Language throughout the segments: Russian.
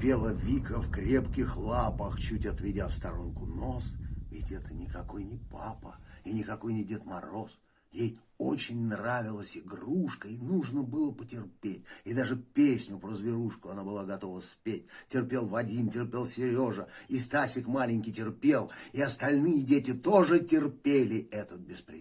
Терпела Вика в крепких лапах, чуть отведя в сторонку нос. Ведь это никакой не папа и никакой не Дед Мороз. Ей очень нравилась игрушка, и нужно было потерпеть. И даже песню про зверушку она была готова спеть. Терпел Вадим, терпел Сережа, и Стасик маленький терпел, и остальные дети тоже терпели этот беспредел.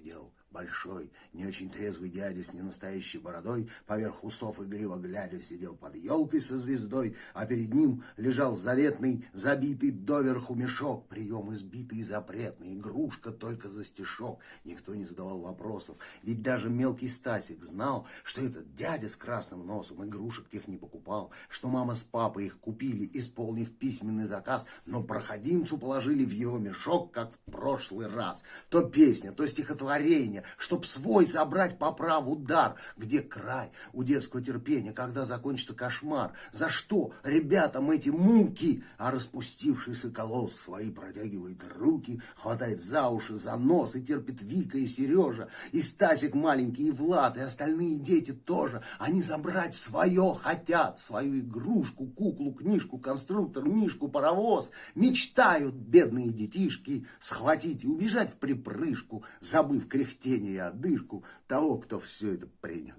Большой, не очень трезвый дядя с ненастоящей бородой, поверх усов игриво глядя, сидел под елкой со звездой, а перед ним лежал заветный, забитый доверху мешок, прием избитый и запретный, игрушка только за стишок. Никто не задавал вопросов, ведь даже мелкий Стасик знал, что этот дядя с красным носом игрушек тех не покупал, что мама с папой их купили, исполнив письменный заказ, но проходимцу положили в его мешок, как в прошлый раз. То песня, то стихотворение, чтоб свой забрать по праву дар. Где край у детского терпения, когда закончится кошмар? За что ребятам эти муки? А распустившийся колосс свои протягивает руки, хватает за уши, за нос и терпит Вика и Сережа, и Стасик маленький, и Влад, и остальные дети тоже. Они забрать свое хотят, свою игрушку, куклу, книжку, конструктор, мишку, паровоз. Мечтают бедные детишки схватить и убежать в припрыжку, забыв кряхтеть чтение и одышку того, кто все это принес.